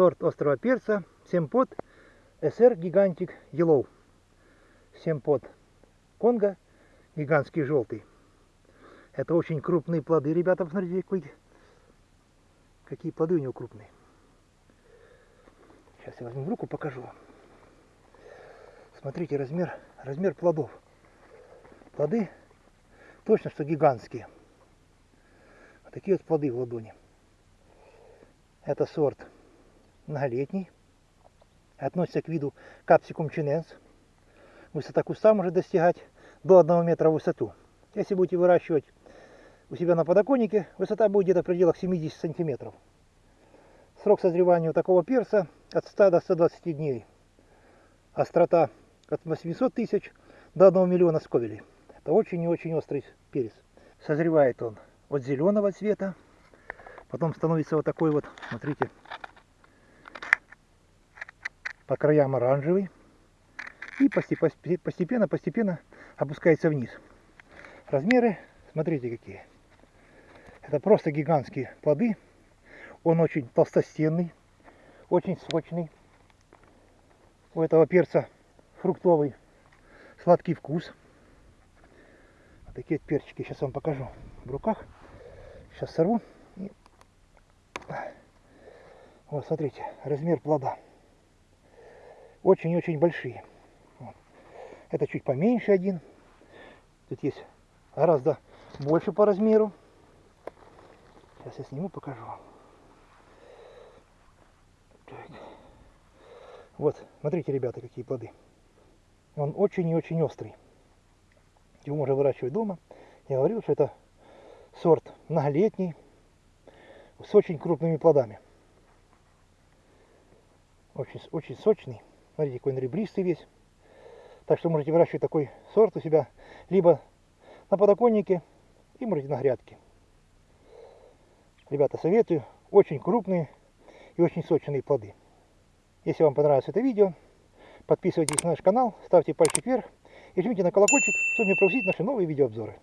сорт острого перца Семпот СР Гигантик Yellow. Семпот Конго, гигантский желтый. Это очень крупные плоды, ребята, посмотрите, какие, какие плоды у него крупные. Сейчас я возьму в руку, покажу вам. Смотрите размер, размер плодов. Плоды точно что гигантские. Вот такие вот плоды в ладони. Это сорт многолетний. Относится к виду капсикум чиненс. Высота куста может достигать до 1 метра в высоту. Если будете выращивать у себя на подоконнике, высота будет где-то в пределах 70 сантиметров. Срок созревания у такого перца от 100 до 120 дней. Острота от 800 тысяч до 1 миллиона сковелей. Это очень и очень острый перец. Созревает он от зеленого цвета, потом становится вот такой вот, смотрите, по краям оранжевый. И постепенно-постепенно опускается вниз. Размеры, смотрите какие. Это просто гигантские плоды. Он очень толстостенный, очень сочный. У этого перца фруктовый сладкий вкус. Вот такие перчики сейчас вам покажу в руках. Сейчас сорву. И... Вот, смотрите, размер плода. Очень-очень большие. Вот. Это чуть поменьше один. Тут есть гораздо больше по размеру. Сейчас я сниму, покажу вам. Вот, смотрите, ребята, какие плоды. Он очень и очень острый. Его можно выращивать дома. Я говорил, что это сорт многолетний, с очень крупными плодами. Очень, очень сочный. Смотрите, какой он ребристый весь. Так что можете выращивать такой сорт у себя либо на подоконнике, и можете на грядке. Ребята, советую. Очень крупные и очень сочные плоды. Если вам понравилось это видео, подписывайтесь на наш канал, ставьте пальчик вверх и жмите на колокольчик, чтобы не пропустить наши новые видеообзоры.